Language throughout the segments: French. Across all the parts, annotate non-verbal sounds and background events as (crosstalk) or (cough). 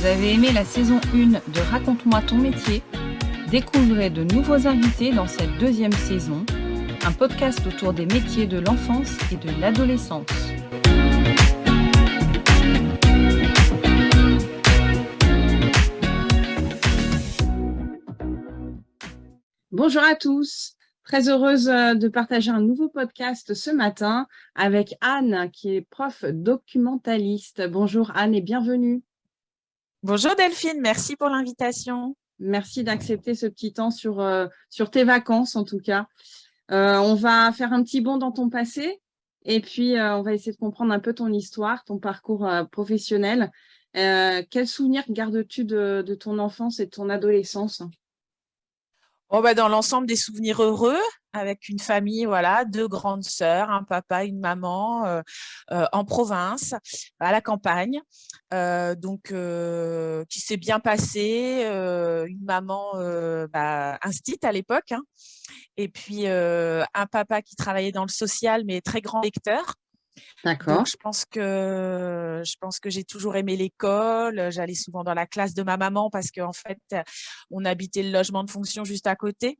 Vous avez aimé la saison 1 de Raconte-moi ton métier? Découvrez de nouveaux invités dans cette deuxième saison, un podcast autour des métiers de l'enfance et de l'adolescence. Bonjour à tous, très heureuse euh, de partager un nouveau podcast ce matin avec Anne qui est prof documentaliste. Bonjour Anne et bienvenue. Bonjour Delphine, merci pour l'invitation. Merci d'accepter ce petit temps sur, euh, sur tes vacances en tout cas. Euh, on va faire un petit bond dans ton passé et puis on va essayer de comprendre un peu ton histoire, ton parcours professionnel. quels souvenirs gardes-tu de, de ton enfance et de ton adolescence? Oh, bah, dans l'ensemble des souvenirs heureux, avec une famille, voilà, deux grandes sœurs, un papa, une maman, euh, euh, en province, à la campagne, euh, donc qui s'est bien passé, une maman bah, instite à l'époque, hein, et puis un papa qui travaillait dans le social, mais très grand lecteur, D'accord. Je pense que je pense que j'ai toujours aimé l'école. J'allais souvent dans la classe de ma maman parce qu'en fait, on habitait le logement de fonction juste à côté.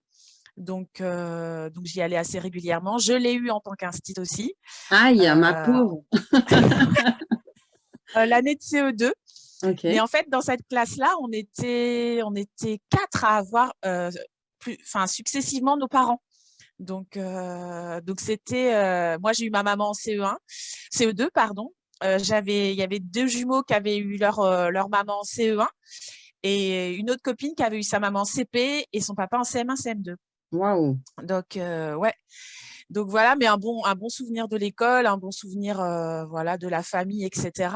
Donc, donc j'y allais assez régulièrement. Je l'ai eu en tant qu'institut aussi. Aïe, euh, ma pauvre (laughs) euh, L'année de CE2. Et en fait, dans cette classe-là, on était, on était quatre à avoir plus, enfin, successivement nos parents. Donc, euh, donc c'était, euh, moi j'ai eu ma maman en CE1, CE2 pardon. Euh, j'avais, il y avait deux jumeaux qui avaient eu leur leur maman en CE1 et une autre copine qui avait eu sa maman en CP et son papa en CM1, CM2. Waouh. Donc ouais. Donc voilà, mais un bon, un bon souvenir de l'école, un bon souvenir voilà, de la famille, etc.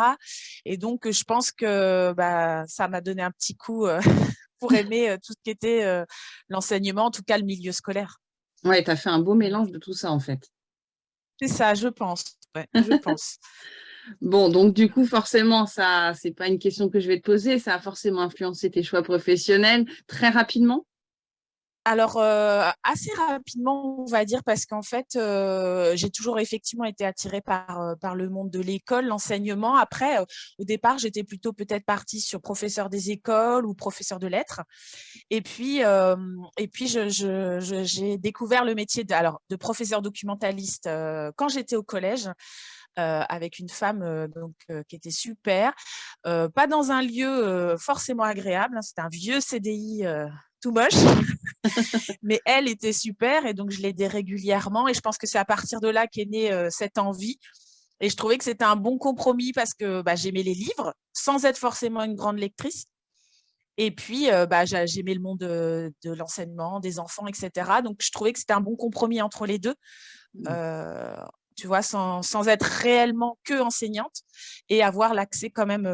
Et donc, je pense que bah, ça m'a donné un petit coup (laughs) pour aimer tout ce qui était l'enseignement, en tout cas le milieu scolaire. Ouais, tu as fait un beau mélange de tout ça, en fait. C'est ça, je pense. je (laughs) pense. Bon, donc du coup, forcément, ça, c'est pas une question que je vais te poser, ça a forcément influencé tes choix professionnels très rapidement alors, euh, assez rapidement, on va dire, parce qu'en fait, euh, j'ai toujours effectivement été attirée par, euh, par le monde de l'école, l'enseignement. Après, au départ, j'étais plutôt peut-être partie sur professeur des écoles ou professeur de lettres. Et puis, et puis j'ai découvert le métier de, alors, de professeur documentaliste quand j'étais au collège. avec une femme donc, qui était super, pas dans un lieu forcément agréable, hein, c'était un vieux CDI tout moche. (laughs) Mais elle était super et donc je l'aidais régulièrement. Et je pense que c'est à partir de là qu'est née euh, cette envie. Et je trouvais que c'était un bon compromis parce que bah, j'aimais les livres sans être forcément une grande lectrice. Et puis, euh, bah, j'aimais le monde de, l'enseignement, des enfants, etc. Donc, je trouvais que c'était un bon compromis entre les deux. Mmh. Euh, tu vois, sans, sans, être réellement que enseignante et avoir l'accès quand même,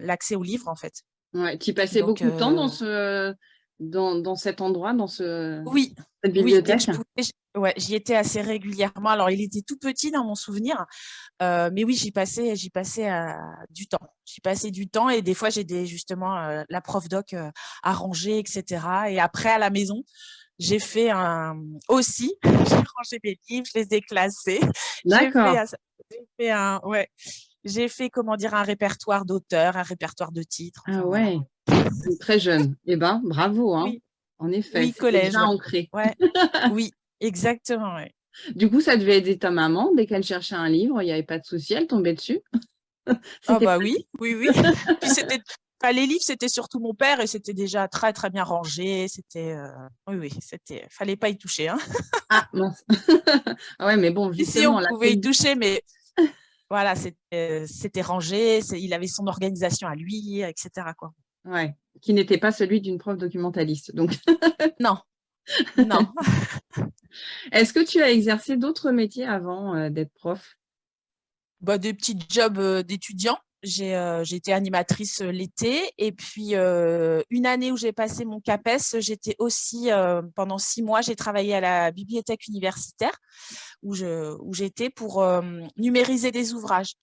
l'accès aux livres, en fait. Ouais, tu passais beaucoup de temps dans ce, dans, cet endroit, dans ce, oui, cette bibliothèque? oui, Ouais, j'y étais assez régulièrement. Alors, il était tout petit dans mon souvenir, euh, mais oui, j'y passais, j'y passais euh, du temps. J'y passais du temps et des fois, j'ai justement euh, la prof doc à ranger, etc. Et après, à la maison, j'ai fait un aussi, (laughs) j'ai rangé mes livres, je les ai classés. D'accord. J'ai fait, un, ouais, j'ai fait, comment dire, un répertoire d'auteurs, un répertoire de titres. Ah ouais. Très jeune. Eh bien, bravo. Hein. En effet, oui, collège. déjà ancré. (laughs) oui, exactement. Du coup, ça devait aider ta maman dès qu'elle cherchait un livre, il n'y avait pas de souci, elle tombait dessus? (laughs) Ah bah oui, oui, oui. les livres, c'était surtout mon père et c'était déjà très très bien rangé. C'était, euh, oui, oui, c'était, fallait pas y toucher. Hein. Ah mince. (laughs) ah ouais, mais bon, justement, on pouvait y toucher, mais voilà, c'était rangé. Il avait son organisation à lui, etc. Quoi. Ouais, qui n'était pas celui d'une prof documentaliste. Donc. (laughs) non, non. (laughs) Est-ce que tu as exercé d'autres métiers avant euh, d'être prof? Bah, Des petits jobs euh, d'étudiant. Euh, j'ai été animatrice l'été et puis une année où j'ai passé mon CAPES, j'étais aussi, pendant six mois, j'ai travaillé à la bibliothèque universitaire où j'étais où pour numériser des ouvrages.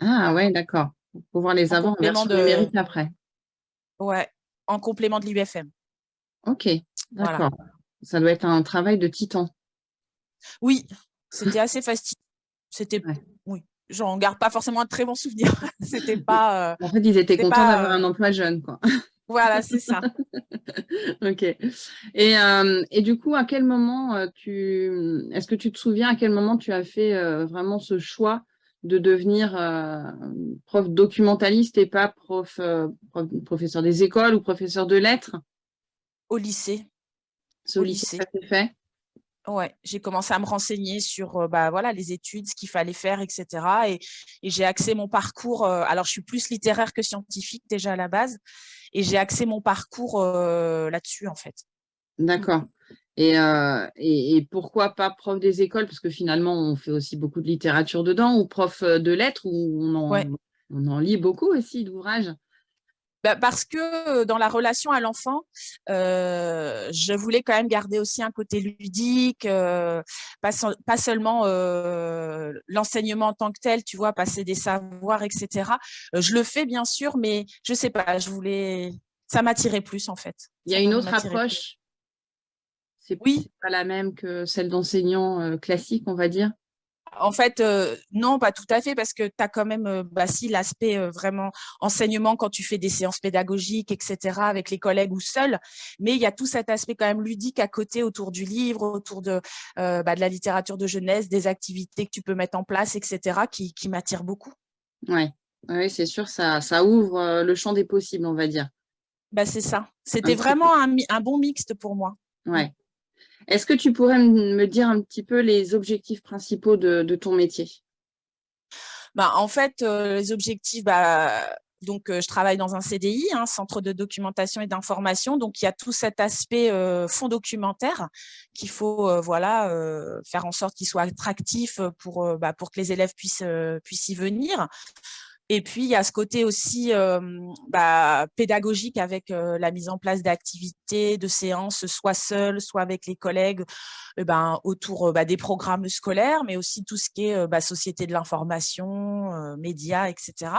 Ah ouais, d'accord. Pour pouvoir les avoir en version de... numérique après. Ouais, en complément de l'UFM. Ok, d'accord. Ça doit être un travail de titan. Oui, c'était assez fastidieux. C'était, j'en garde pas forcément un très bon souvenir. (laughs) C'était pas. en fait, ils étaient contents d'avoir un emploi jeune, quoi. (laughs) Voilà, c'est ça. (laughs) ok. Et, et, du coup, à quel moment tu, est-ce que tu te souviens à quel moment tu as fait vraiment ce choix de devenir prof documentaliste et pas prof, professeur des écoles ou professeur de lettres? Au lycée. Au, lycée, ça s'est fait? Ouais, j'ai commencé à me renseigner sur bah, voilà, les études, ce qu'il fallait faire, etc. Et, et j'ai axé mon parcours. alors, je suis plus littéraire que scientifique déjà à la base. Et j'ai axé mon parcours là-dessus, en fait. D'accord. Et, et, pourquoi pas prof des écoles? Parce que finalement, on fait aussi beaucoup de littérature dedans, ou prof de lettres, où on en, on en lit beaucoup aussi d'ouvrages? Bah, parce que dans la relation à l'enfant, je voulais quand même garder aussi un côté ludique, pas, seulement l'enseignement en tant que tel, tu vois, passer des savoirs, etc. je le fais bien sûr, mais je sais pas, je voulais, ça m'attirait plus en fait. Il y a une autre approche? C'est oui. pas la même que celle d'enseignant classique, on va dire? En fait, euh, non, pas tout à fait, parce que tu as quand même, euh, bah, si, l'aspect euh, vraiment enseignement quand tu fais des séances pédagogiques, etc., avec les collègues ou seul, mais il y a tout cet aspect quand même ludique à côté autour du livre, autour de, bah, de la littérature de jeunesse, des activités que tu peux mettre en place, etc., qui, qui m'attirent beaucoup. Oui, ouais, c'est sûr, ça, ça ouvre le champ des possibles, on va dire. Bah, c'est ça. C'était vraiment un, un, bon mixte pour moi. Ouais. Est-ce que tu pourrais me dire un petit peu les objectifs principaux de, ton métier? Bah, En fait, euh, les objectifs, bah, donc, euh, je travaille dans un CDI, un hein, centre de documentation et d'information. Donc, il y a tout cet aspect euh, fond documentaire qu'il faut voilà, faire en sorte qu'il soit attractif pour, bah, que les élèves puissent y venir. Et puis, il y a ce côté aussi bah, pédagogique avec la mise en place d'activités, de séances, soit seul, soit avec les collègues, ben, autour bah, des programmes scolaires, mais aussi tout ce qui est bah, société de l'information, médias, etc.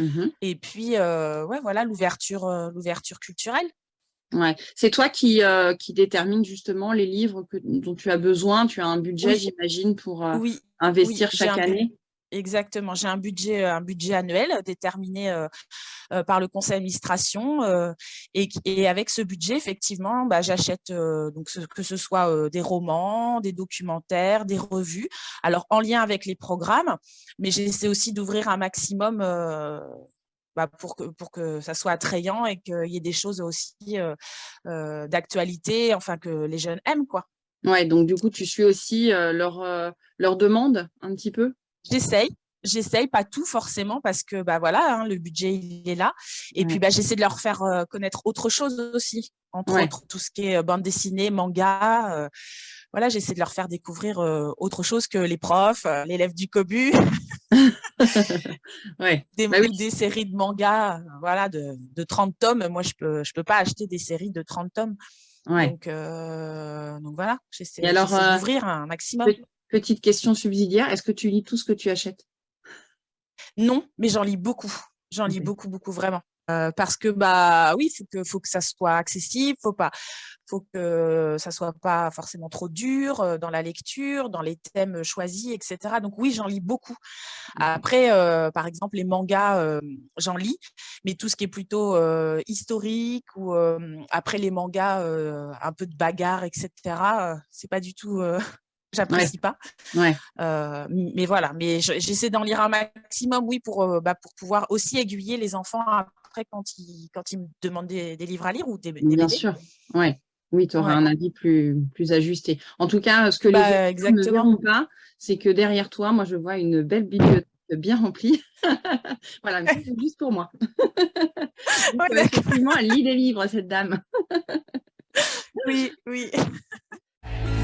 Mmh Et puis, ouais, voilà, l'ouverture l'ouverture culturelle. Ouais. C'est toi qui, qui détermine justement les livres que, dont tu as besoin. Tu as un budget, j'imagine, pour investir chaque année. Exactement. J'ai un budget, un budget annuel déterminé par le conseil d'administration et, avec ce budget, effectivement, bah, j'achète donc que ce soit des romans, des documentaires, des revues. Alors en lien avec les programmes, mais j'essaie aussi d'ouvrir un maximum bah, pour, que, pour que ça soit attrayant et qu'il y ait des choses aussi d'actualité, enfin que les jeunes aiment. quoi. Ouais, donc du coup, tu suis aussi leur demande un petit peu? J'essaye, j'essaye, pas tout forcément parce que bah voilà, hein, le budget il est là. Et puis bah, j'essaie de leur faire euh, connaître autre chose aussi, entre autres tout ce qui est euh, bande dessinée, manga. Euh, voilà, j'essaie de leur faire découvrir autre chose que les profs, l'élève du COBU. (laughs) ouais. (laughs) des, bah des, séries de manga voilà, de, de, 30 tomes. Moi, je ne peux, je peux pas acheter des séries de 30 tomes. Ouais. Donc, donc voilà, j'essaie d'ouvrir un maximum. Petite question subsidiaire, est-ce que tu lis tout ce que tu achètes? Non, mais j'en lis beaucoup. J'en lis beaucoup, beaucoup, vraiment. Euh, parce que, bah oui, il faut que, faut que ça soit accessible, faut pas, faut que ça soit pas forcément trop dur euh, dans la lecture, dans les thèmes choisis, etc. Donc oui, j'en lis beaucoup. Après, euh, par exemple, les mangas, j'en lis, mais tout ce qui est plutôt historique ou après les mangas, un peu de bagarre, etc. c'est pas du tout j'apprécie pas. Ouais. Euh, mais voilà, mais j'essaie d'en lire un maximum, oui, pour, euh, bah, pour pouvoir aussi aiguiller les enfants après quand ils, quand ils me demandent des, livres à lire ou des, Bien sûr, ouais. Oui, tu auras un avis plus, plus ajusté. En tout cas, ce que les bah, ne verront pas, c'est que derrière toi, moi, je vois une belle bibliothèque bien remplie. (laughs) voilà, c'est juste pour moi. (laughs) Donc, effectivement, elle lit des livres, cette dame. oui, oui. (laughs)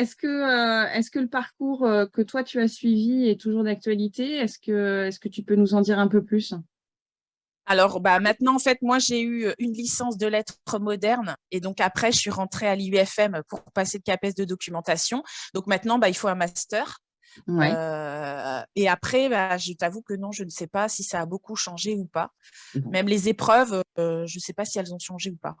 Est-ce que, euh, est que le parcours euh, que toi, tu as suivi est toujours d'actualité? Est-ce que, est que tu peux nous en dire un peu plus? Alors, bah, maintenant, en fait, moi, j'ai eu une licence de lettres modernes et donc après, je suis rentrée à l'IUFM pour passer de CAPES de documentation. Donc maintenant, bah, il faut un master. et après, bah, je t'avoue que non, je ne sais pas si ça a beaucoup changé ou pas. Même les épreuves, je ne sais pas si elles ont changé ou pas.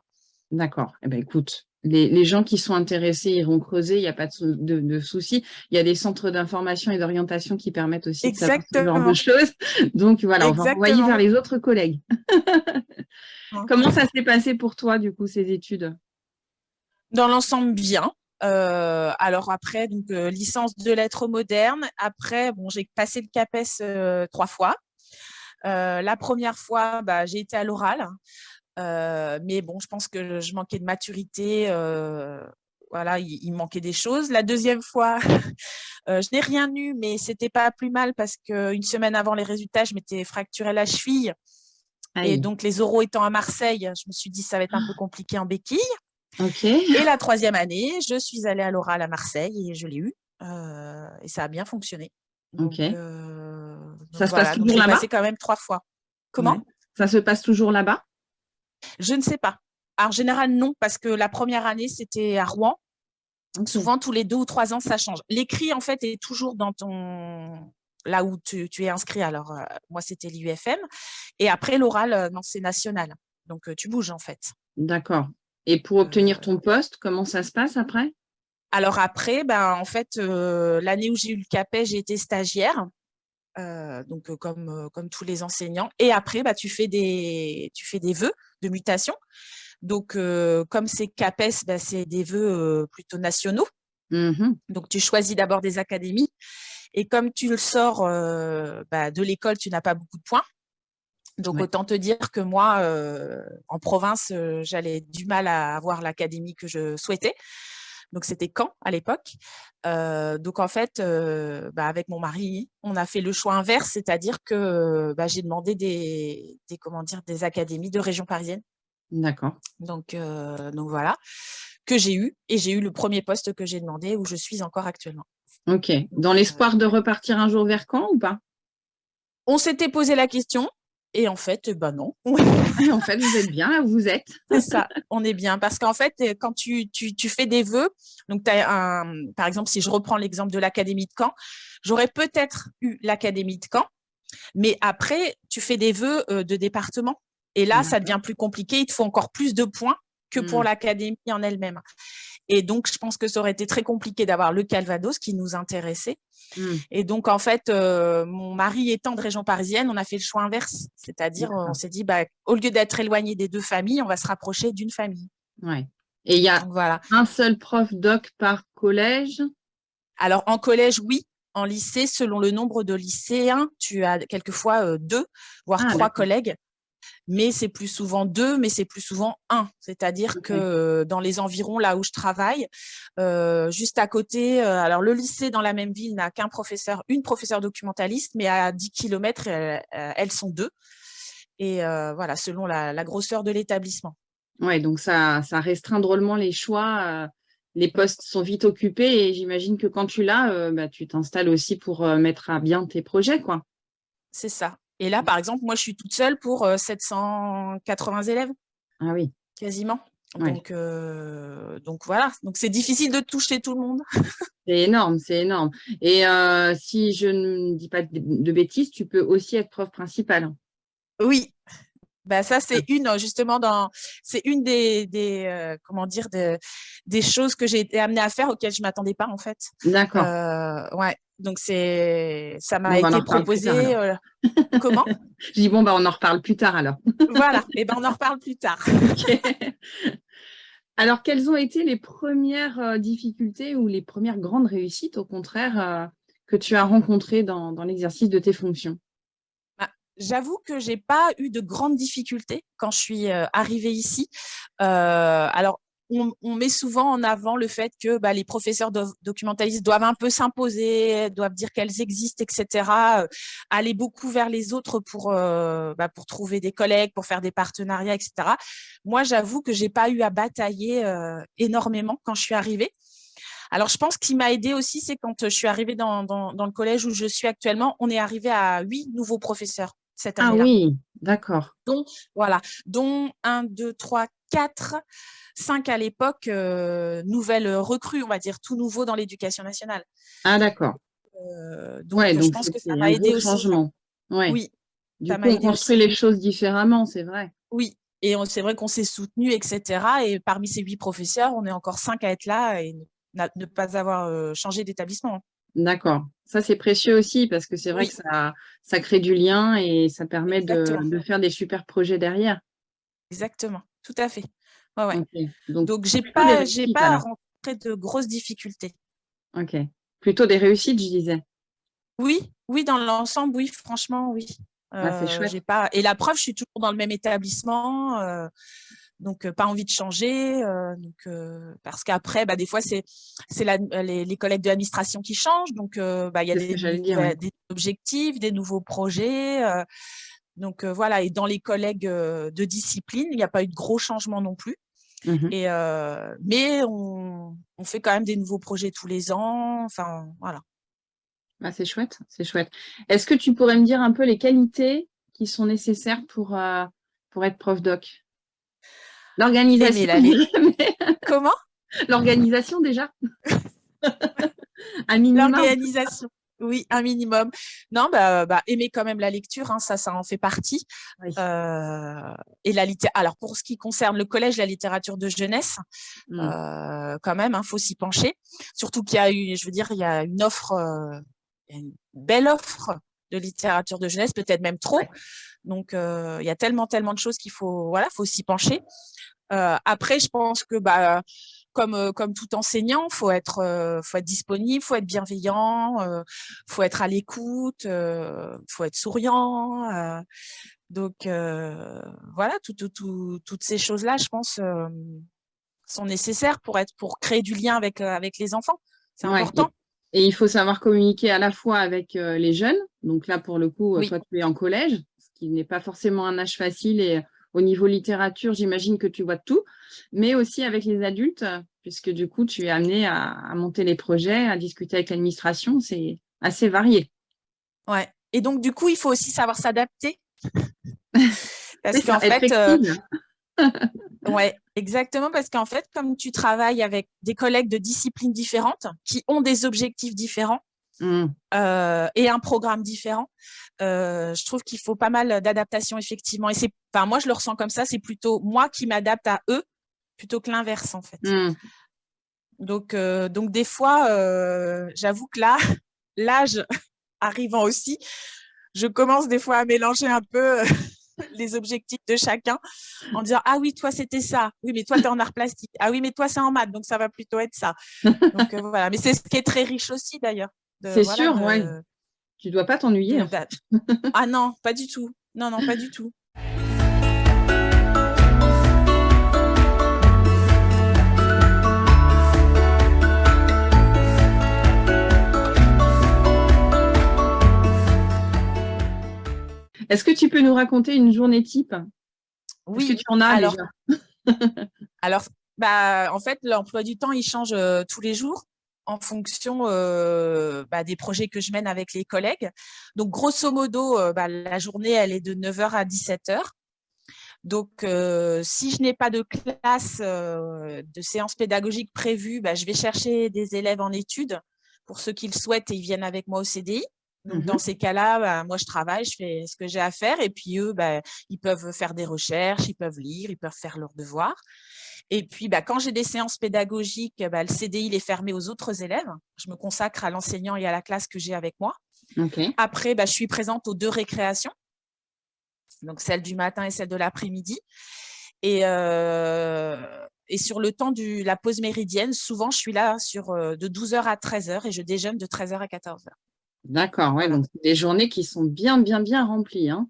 D'accord. Eh ben, écoute, les, gens qui sont intéressés iront creuser, il n'y a pas de, de, souci. Il y a des centres d'information et d'orientation qui permettent aussi Exactement. de savoir ce genre de choses. (laughs) Donc voilà, on va envoyer vers les autres collègues. (laughs) Comment ça s'est passé pour toi, du coup, ces études? Dans l'ensemble, bien. Euh, alors après, donc euh, licence de lettres modernes. Après, bon, j'ai passé le CAPES euh, trois fois. la première fois, bah, j'ai été à l'oral. Mais bon, je pense que je manquais de maturité. voilà, il, manquait des choses. La deuxième fois, (laughs) je n'ai rien eu, mais c'était pas plus mal parce qu'une semaine avant les résultats, je m'étais fracturé la cheville. Et donc, les oraux étant à Marseille, je me suis dit ça va être un peu compliqué en béquille. Et la troisième année, je suis allée à l'oral à Marseille et je l'ai eu. Euh, et ça a bien fonctionné. Euh, ça se passe toujours là-bas? C'est quand même trois fois. Comment? Ça se passe toujours là-bas? Je ne sais pas. En général, non, parce que la première année, c'était à Rouen. Donc souvent, tous les deux ou trois ans, ça change. L'écrit, en fait, est toujours dans ton là où tu, es inscrit. Alors, euh, moi, c'était l'UFM. Et après, l'oral, non, c'est national. Donc, tu bouges, en fait. D'accord. Et pour obtenir ton poste, comment ça se passe après? Alors après, ben, en fait, euh, l'année où j'ai eu le CAPES, j'ai été stagiaire. Euh, donc comme, comme tous les enseignants. Et après, bah, tu, fais des, tu fais des vœux de mutation. Donc, comme c'est CAPES, bah, c'est des vœux plutôt nationaux. Mmh donc, tu choisis d'abord des académies. Et comme tu le sors bah, de l'école, tu n'as pas beaucoup de points. Donc, autant te dire que moi, euh, en province, euh, j'allais du mal à avoir l'académie que je souhaitais. Donc, c'était Caen à l'époque. Euh, donc, en fait, bah, avec mon mari, on a fait le choix inverse, c'est-à-dire que bah, j'ai demandé des, comment dire, des académies de région parisienne. D'accord. Donc, donc, voilà, que j'ai eu. Et j'ai eu le premier poste que j'ai demandé, où je suis encore actuellement. Ok. Dans l'espoir de repartir un jour vers Caen ou pas? On s'était posé la question. Et en fait, ben non. en fait, vous êtes bien là où vous êtes. C'est ça, on est bien. Parce qu'en fait, quand tu, tu, tu, fais des vœux, donc as un, par exemple, si je reprends l'exemple de l'Académie de Caen, j'aurais peut-être eu l'Académie de Caen, mais après, tu fais des vœux euh, de département. Et là, ça devient plus compliqué, il te faut encore plus de points que pour mmh. l'Académie en elle-même. Et donc, je pense que ça aurait été très compliqué d'avoir le Calvados qui nous intéressait. Mmh. Et donc, en fait, euh, mon mari étant de région parisienne, on a fait le choix inverse. C'est-à-dire, on s'est dit, bah, au lieu d'être éloigné des deux familles, on va se rapprocher d'une famille. Ouais. Et il y a voilà. un seul prof doc par collège? Alors, en collège, oui. En lycée, selon le nombre de lycéens, tu as quelquefois euh, deux, voire ah, trois collègues mais c'est plus souvent deux, mais c'est plus souvent un. C'est-à-dire que dans les environs, là où je travaille, euh, juste à côté, euh, alors le lycée dans la même ville n'a qu'un professeur, une professeure documentaliste, mais à 10 km, elles, sont deux. Et euh, voilà, selon la, grosseur de l'établissement. Oui, donc ça, ça restreint drôlement les choix. les postes sont vite occupés et j'imagine que quand tu l'as, bah, tu t'installes aussi pour mettre à bien tes projets. quoi. C'est ça. Et là, par exemple, moi, je suis toute seule pour 780 élèves. Ah oui. Quasiment. Donc, donc voilà, donc c'est difficile de toucher tout le monde. (laughs) c'est énorme, c'est énorme. Et si je ne dis pas de, bêtises, tu peux aussi être prof principale. Oui, bah ça c'est une justement dans c'est une des, des comment dire des choses que j'ai été amenée à faire auxquelles je m'attendais pas en fait. D'accord. ouais, donc, c'est, ça m'a été proposé. Euh, comment? (laughs) Je dis, bon, bah, on en reparle plus tard alors. voilà, et ben, on en reparle plus tard. (laughs) Alors, quelles ont été les premières euh, difficultés ou les premières grandes réussites, au contraire, euh, que tu as rencontrées dans, l'exercice de tes fonctions? J'avoue que je n'ai pas eu de grandes difficultés quand je suis arrivée ici. alors, on, met souvent en avant le fait que bah, les professeurs documentalistes doivent un peu s'imposer, doivent dire qu'elles existent, etc. Euh, aller beaucoup vers les autres pour, euh, bah, pour trouver des collègues, pour faire des partenariats, etc. Moi, j'avoue que je n'ai pas eu à batailler euh, énormément quand je suis arrivée. Alors, je pense qu'il m'a aidé aussi, c'est quand je suis arrivée dans, le collège où je suis actuellement, on est arrivé à huit nouveaux professeurs cette année-là. Ah oui, d'accord. Donc, voilà, dont un, deux, trois, quatre cinq à l'époque, euh, nouvelles recrues, on va dire, tout nouveau dans l'éducation nationale. Ah, d'accord. donc, je pense que ça m'a aidé aussi. Changement. Oui. Du coup, on construit les choses différemment, c'est vrai. Oui, et c'est vrai qu'on s'est soutenu, etc. Et parmi ces huit professeurs, on est encore cinq à être là et ne pas avoir changé d'établissement. D'accord. Ça, c'est précieux aussi parce que c'est vrai que ça, ça crée du lien et ça permet de, faire des super projets derrière. Exactement, tout à fait. Ouais, Donc, Donc j'ai pas, pas rencontré de grosses difficultés. Ok. Plutôt des réussites, je disais. Oui, oui, dans l'ensemble, oui, franchement, oui. Ah, c'est chouette. Pas... Et la preuve, je suis toujours dans le même établissement donc pas envie de changer, donc, parce qu'après, bah, des fois, c'est les, les, collègues de l'administration qui changent, donc bah, il y a des, des, objectifs, des nouveaux projets, donc voilà, et dans les collègues de discipline, il n'y a pas eu de gros changements non plus, mmh et, mais on, on, fait quand même des nouveaux projets tous les ans, enfin voilà. Bah, c'est chouette, c'est chouette. Est-ce que tu pourrais me dire un peu les qualités qui sont nécessaires pour, pour être prof doc? L'organisation. (laughs) Comment? L'organisation déjà. un minimum. L'organisation. Oui, un minimum. Non, bah, bah, aimer quand même la lecture, hein, ça, ça en fait partie. Euh, et la Alors, pour ce qui concerne le collège, la littérature de jeunesse, mmh. euh, quand même, il hein, faut s'y pencher. Surtout qu'il y a eu, je veux dire, il y a une offre, euh, une belle offre de littérature de jeunesse, peut-être même trop. Donc, il y a tellement, tellement de choses qu'il faut, voilà, faut s'y pencher. après, je pense que, bah, comme, comme tout enseignant, faut être, faut être disponible, faut être bienveillant, faut être à l'écoute, faut être souriant. donc, voilà, toutes ces choses-là, je pense, sont nécessaires pour être, pour créer du lien avec, avec les enfants. C'est important. Et il faut savoir communiquer à la fois avec les jeunes. Donc là, pour le coup, toi, tu es en collège, ce qui n'est pas forcément un âge facile. Et au niveau littérature, j'imagine que tu vois tout. Mais aussi avec les adultes, puisque du coup, tu es amené à, monter les projets, à discuter avec l'administration. C'est assez varié. Ouais. Et donc, du coup, il faut aussi savoir s'adapter. (laughs) Parce qu'en fait, euh, ouais, exactement, parce qu'en fait, comme tu travailles avec des collègues de disciplines différentes qui ont des objectifs différents mmh. euh, et un programme différent, euh, je trouve qu'il faut pas mal d'adaptation effectivement. Et c'est, enfin, moi je le ressens comme ça, c'est plutôt moi qui m'adapte à eux plutôt que l'inverse en fait. Mmh. Donc, euh, donc des fois, j'avoue que là, (laughs) l'âge (laughs) arrivant aussi, je commence des fois à mélanger un peu (laughs) les objectifs de chacun en disant ah oui toi c'était ça. Oui mais toi tu es en art plastique. Ah oui mais toi c'est en maths donc ça va plutôt être ça. (laughs) Donc euh, voilà. Mais c'est ce qui est très riche aussi d'ailleurs c'est sûr oui tu dois pas t'ennuyer (laughs) ah non pas du tout. Non non pas du tout Est-ce que tu peux nous raconter une journée type? Oui. Est-ce que tu en as alors, (laughs) alors bah, en fait, l'emploi du temps, il change euh, tous les jours en fonction euh, bah, des projets que je mène avec les collègues. Donc, grosso modo, euh, bah, la journée, elle est de 9h à 17h. Donc, si je n'ai pas de classe, de séance pédagogique prévue, je vais chercher des élèves en études. Pour ceux qui le souhaitent, et ils viennent avec moi au CDI. Donc, mmh dans ces cas-là, bah, moi, je travaille, je fais ce que j'ai à faire. Et puis, eux, bah, ils peuvent faire des recherches, ils peuvent lire, ils peuvent faire leurs devoirs. Et puis, bah, quand j'ai des séances pédagogiques, le CDI est fermé aux autres élèves. Je me consacre à l'enseignant et à la classe que j'ai avec moi. Après, je suis présente aux deux récréations, donc celle du matin et celle de l'après-midi. Et, et sur le temps de la pause méridienne, souvent, je suis là sur, de 12h à 13h et je déjeune de 13h à 14h. D'accord, ouais, donc des journées qui sont bien, bien, bien remplies. Hein.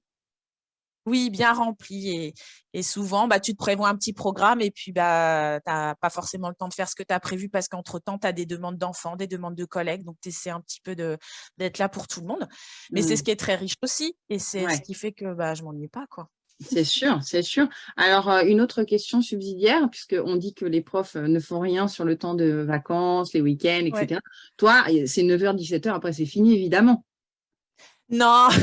Oui, bien remplies. Et, souvent, bah, tu te prévois un petit programme et puis bah, tu n'as pas forcément le temps de faire ce que tu as prévu parce qu'entre-temps, tu as des demandes d'enfants, des demandes de collègues. Donc, tu essaies un petit peu d'être là pour tout le monde. Mais c'est mmh. ce qui est très riche aussi. Et c'est ce qui fait que bah, je ne m'ennuie pas. quoi. C'est sûr, c'est sûr. Alors, euh, une autre question subsidiaire, puisqu'on dit que les profs euh, ne font rien sur le temps de vacances, les week-ends, etc. Toi, c'est 9h, 17h, après c'est fini, évidemment. Non (laughs)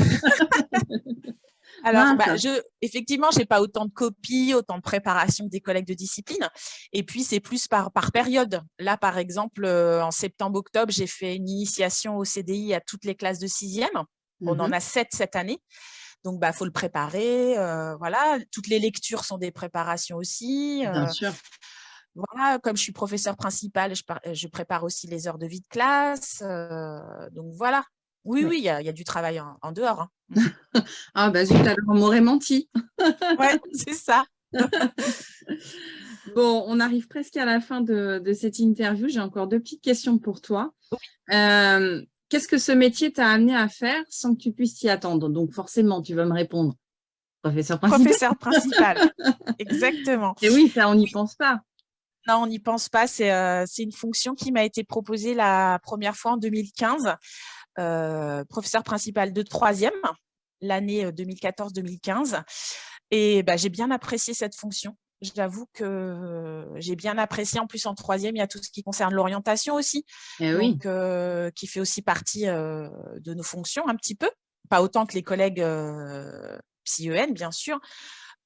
Alors, bah, je, effectivement, j'ai pas autant de copies, autant de préparation des collègues de discipline. Et puis, c'est plus par, par période. Là, par exemple, euh, en septembre-octobre, j'ai fait une initiation au CDI à toutes les classes de sixième. On en mmh a sept cette année. Donc, il bah, faut le préparer. Voilà, toutes les lectures sont des préparations aussi. Bien sûr. Voilà, comme je suis professeur principal, je, je, prépare aussi les heures de vie de classe. donc, voilà, oui, oui, il y, a du travail en, dehors. Hein. (laughs) ah, bah zut, alors on m'aurait menti. ouais, (laughs) c'est ça. (laughs) bon, on arrive presque à la fin de, cette interview. J'ai encore deux petites questions pour toi. Euh, qu'est-ce que ce métier t'a amené à faire sans que tu puisses t'y attendre? Donc, forcément, tu vas me répondre. Professeur principal. Professeur principal, (laughs) exactement. Et oui, ça, on n'y pense pas. Non, on n'y pense pas. Euh, c'est une fonction qui m'a été proposée la première fois en 2015. Euh, professeur principal de troisième, l'année 2014-2015. Euh, Et bah, j'ai bien apprécié cette fonction. J'avoue que j'ai bien apprécié. En plus, en troisième, il y a tout ce qui concerne l'orientation aussi, eh oui. qui fait aussi partie de nos fonctions un petit peu. Pas autant que les collègues psy-EN, bien sûr.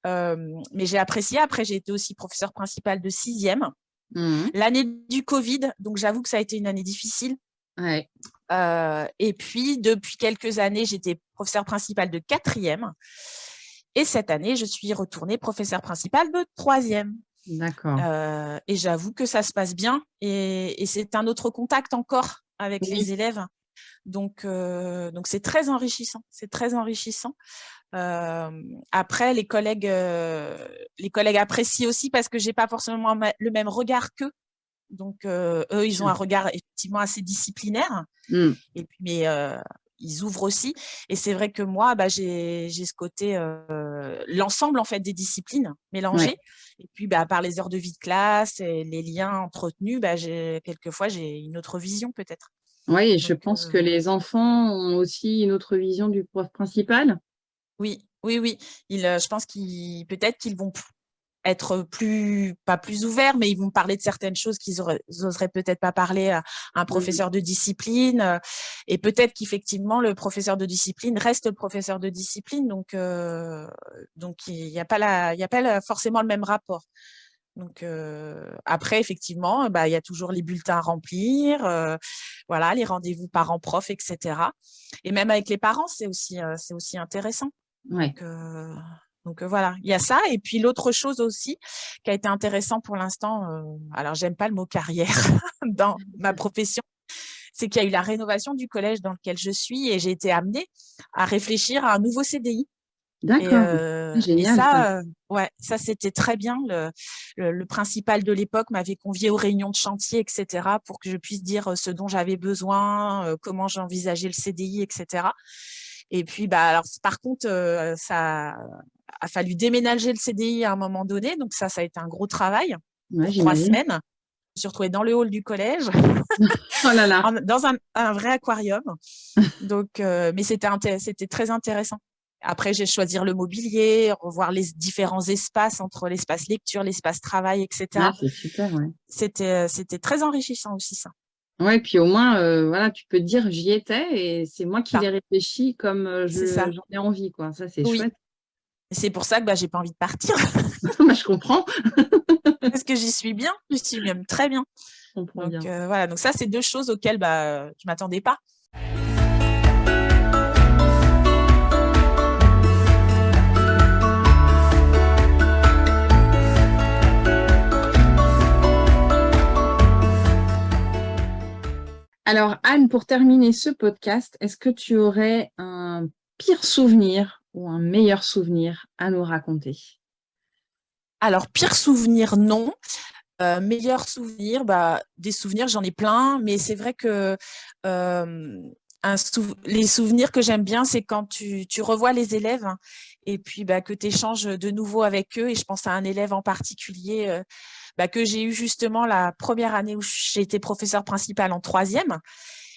mais j'ai apprécié. Après, j'ai été aussi professeur principal de sixième. Mmh l'année du Covid, donc j'avoue que ça a été une année difficile euh, et puis, depuis quelques années, j'étais professeur principal de quatrième. Et cette année, je suis retournée professeur principal de troisième. D'accord. Euh, et j'avoue que ça se passe bien. Et, c'est un autre contact encore avec les élèves. Donc, euh, donc c'est très enrichissant. C'est très enrichissant. après, les collègues, les collègues apprécient aussi parce que j'ai pas forcément le même regard qu'eux. Donc, eux, ils ont un regard effectivement assez disciplinaire. Mmh. Et puis, mais ils ouvrent aussi. Et c'est vrai que moi, bah, j'ai ce côté, l'ensemble en fait des disciplines mélangées. Et puis, bah, par les heures de vie de classe et les liens entretenus, bah, quelquefois, j'ai une autre vision peut-être. Oui, je pense que les enfants ont aussi une autre vision du prof principal. Oui, oui, oui. je pense qu'ils peut-être qu'ils vont être plus, pas plus ouverts, mais ils vont parler de certaines choses qu'ils n'oseraient peut-être pas parler à un mmh professeur de discipline. Euh, et peut-être qu'effectivement, le professeur de discipline reste le professeur de discipline. Donc, euh, donc il n'y a pas, la, y a pas forcément le même rapport. Donc euh, après, effectivement, bah, il y a toujours les bulletins à remplir, voilà, les rendez-vous parents-prof, etc. Et même avec les parents, c'est aussi, c'est aussi intéressant. Ouais. Donc voilà, il y a ça. Et puis l'autre chose aussi qui a été intéressant pour l'instant, alors j'aime pas le mot carrière (laughs) dans ma profession, c'est qu'il y a eu la rénovation du collège dans lequel je suis et j'ai été amenée à réfléchir à un nouveau CDI. D'accord, ah, génial. ça, ouais, ça c'était très bien. Le, le, principal de l'époque m'avait convié aux réunions de chantier, etc., pour que je puisse dire ce dont j'avais besoin, comment j'envisageais le CDI, etc. Et puis, bah, alors, par contre, ça a fallu déménager le CDI à un moment donné. Donc ça, ça a été un gros travail. trois semaines. Je me suis retrouvée dans le hall du collège, (laughs) oh là là. dans un, vrai aquarium. (laughs) Donc, euh, mais c'était très intéressant. Après, j'ai choisi le mobilier, revoir les différents espaces entre l'espace lecture, l'espace travail, etc. Ah, c'est super, C'était très enrichissant aussi, ça. Oui, puis au moins, euh, voilà, tu peux te dire j'y étais et c'est moi qui l'ai réfléchi comme euh, j'en ai envie. Quoi. Ça, c'est chouette. C'est pour ça que bah, j'ai pas envie de partir. (laughs) Bah, je comprends. (laughs) Parce que j'y suis bien, je suis même très bien. donc, euh, voilà, donc ça, c'est deux choses auxquelles bah, je ne m'attendais pas. Alors, Anne, pour terminer ce podcast, est-ce que tu aurais un pire souvenir ou un meilleur souvenir à nous raconter? Alors, pire souvenir, non. Euh, meilleur souvenir, bah, des souvenirs, j'en ai plein, mais c'est vrai que euh, les souvenirs que j'aime bien, c'est quand tu, revois les élèves hein, et puis bah, que tu échanges de nouveau avec eux. Et je pense à un élève en particulier euh, bah, que j'ai eu justement la première année où j'ai été professeur principal en troisième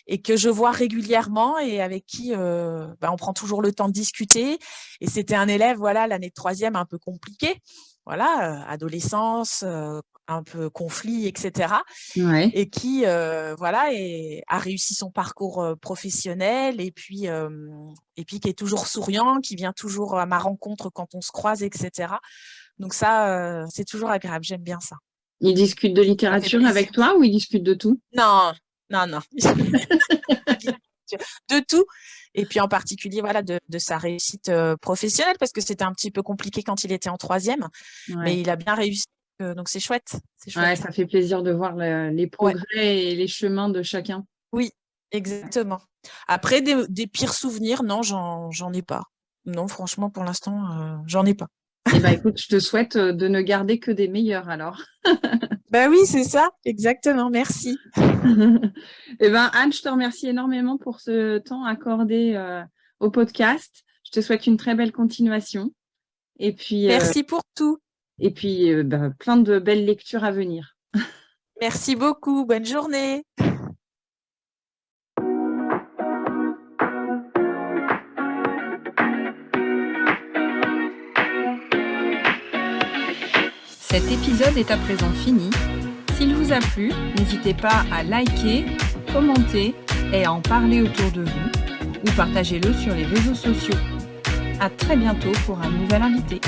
et que je vois régulièrement et avec qui bah, on prend toujours le temps de discuter. Et c'était un élève, voilà, l'année de troisième un peu compliqué. voilà, adolescence, un peu conflit, etc. Ouais. Et qui, voilà, et, a réussi son parcours professionnel et puis, et puis qui est toujours souriant, qui vient toujours à ma rencontre quand on se croise, etc. Donc ça, c'est toujours agréable, j'aime bien ça. Il discute de littérature avec toi ou il discute de tout? Non, non, non. (laughs) de tout. Et puis en particulier, voilà, de, sa réussite professionnelle, parce que c'était un petit peu compliqué quand il était en troisième, mais il a bien réussi. donc c'est chouette, chouette. ça fait plaisir de voir les progrès et les chemins de chacun. Oui, exactement. Après, des, pires souvenirs, non, j'en ai pas. Non, franchement, pour l'instant, j'en ai pas. Eh ben, écoute, je te souhaite de ne garder que des meilleurs alors. (laughs) ben oui, c'est ça, exactement, merci. (laughs) eh ben, Anne, je te remercie énormément pour ce temps accordé au podcast. Je te souhaite une très belle continuation. Et puis, merci pour tout. Et puis, ben, plein de belles lectures à venir. (laughs) merci beaucoup, bonne journée. Cet épisode est à présent fini. S'il vous a plu, n'hésitez pas à liker, commenter et à en parler autour de vous ou partagez-le sur les réseaux sociaux. À très bientôt pour un nouvel invité.